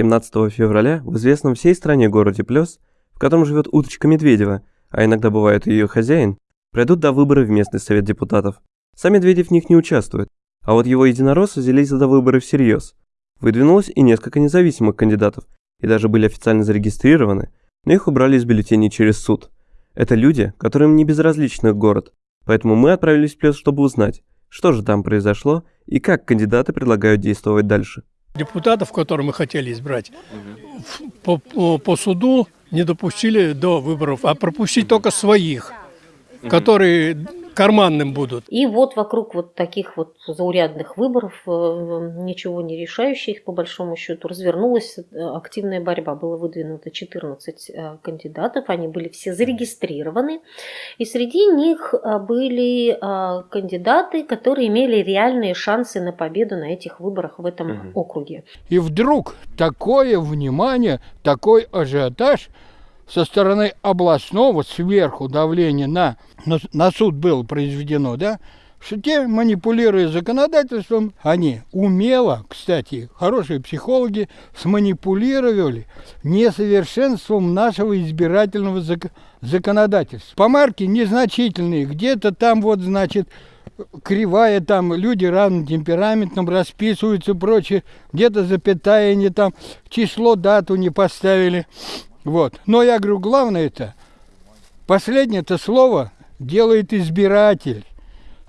17 февраля в известном всей стране городе Плес, в котором живет уточка Медведева, а иногда бывает и ее хозяин, пройдут до выборы в местный совет депутатов. Сам Медведев в них не участвует, а вот его единороссы взялись за выборы всерьез. Выдвинулось и несколько независимых кандидатов, и даже были официально зарегистрированы, но их убрали из бюллетеней через суд. Это люди, которым не безразличен их город, поэтому мы отправились в Плес, чтобы узнать, что же там произошло и как кандидаты предлагают действовать дальше. Депутатов, которые мы хотели избрать, по, по, по суду не допустили до выборов, а пропустить только своих, которые карманным будут. И вот вокруг вот таких вот заурядных выборов, э, ничего не решающих, по большому счету, развернулась э, активная борьба. Было выдвинуто 14 э, кандидатов, они были все зарегистрированы. И среди них были кандидаты, которые имели реальные шансы на победу на этих выборах в этом угу. округе. И вдруг такое внимание, такой ажиотаж – со стороны областного сверху давление на, на, суд было произведено, да, что те, манипулируя законодательством, они умело, кстати, хорошие психологи, сманипулировали несовершенством нашего избирательного зак законодательства. Помарки незначительные, где-то там вот, значит, кривая, там люди равным темпераментом расписываются, прочее, где-то запятая не там, число, дату не поставили. Вот. Но я говорю, главное это, последнее это слово делает избиратель.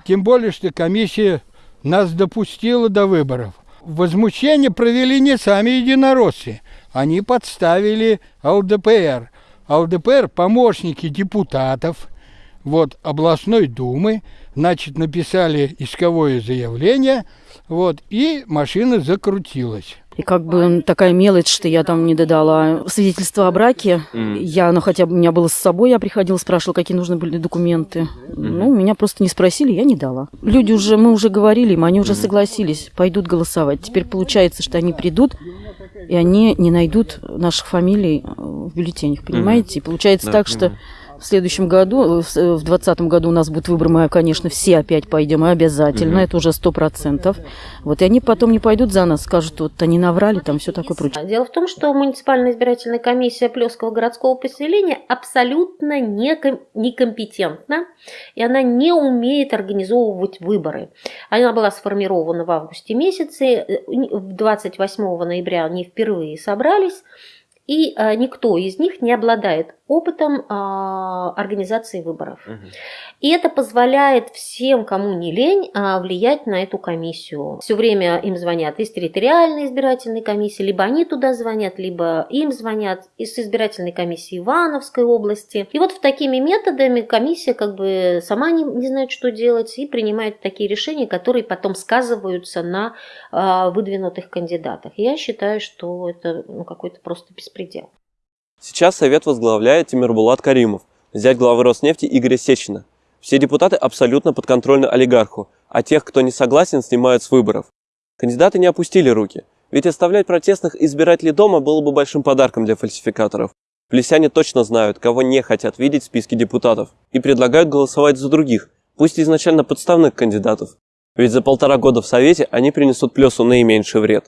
Тем более, что комиссия нас допустила до выборов. Возмущение провели не сами единороссы. Они подставили ЛДПР. ЛДПР – помощники депутатов вот, областной думы, значит, написали исковое заявление, вот, и машина закрутилась. И как бы такая мелочь, что я там не додала свидетельство о браке. Mm. Я, ну хотя бы у меня было с собой, я приходила, спрашивала, какие нужны были документы. Mm. Ну, меня просто не спросили, я не дала. Люди уже, мы уже говорили им, они уже согласились, пойдут голосовать. Теперь получается, что они придут, и они не найдут наших фамилий в бюллетенях, понимаете? И получается да, так, что в следующем году, в двадцатом году у нас будет выбор, мы, конечно, все опять пойдем, обязательно, угу. это уже сто процентов. Вот, и они потом не пойдут за нас, скажут, вот они наврали, там все такое прочее. Дело в том, что муниципальная избирательная комиссия Плеского городского поселения абсолютно некомпетентна, и она не умеет организовывать выборы. Она была сформирована в августе месяце, 28 э, ноября они впервые собрались, и а, никто из них не обладает опытом а, организации выборов. Угу. И это позволяет всем, кому не лень, а, влиять на эту комиссию. Все время им звонят из территориальной избирательной комиссии, либо они туда звонят, либо им звонят из избирательной комиссии Ивановской области. И вот в такими методами комиссия как бы сама не, не знает, что делать, и принимает такие решения, которые потом сказываются на выдвинутых кандидатах. Я считаю, что это ну, какой-то просто беспредел. Сейчас Совет возглавляет Тимирбулат Каримов, зять главы Роснефти Игоря Сечина. Все депутаты абсолютно подконтрольны олигарху, а тех, кто не согласен, снимают с выборов. Кандидаты не опустили руки, ведь оставлять протестных избирателей дома было бы большим подарком для фальсификаторов. Плесяне точно знают, кого не хотят видеть в списке депутатов, и предлагают голосовать за других, пусть изначально подставных кандидатов. Ведь за полтора года в Совете они принесут плюсу наименьший вред.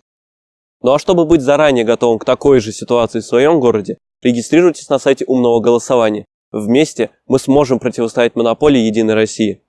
Ну а чтобы быть заранее готовым к такой же ситуации в своем городе, Регистрируйтесь на сайте умного голосования. Вместе мы сможем противостоять монополии Единой России.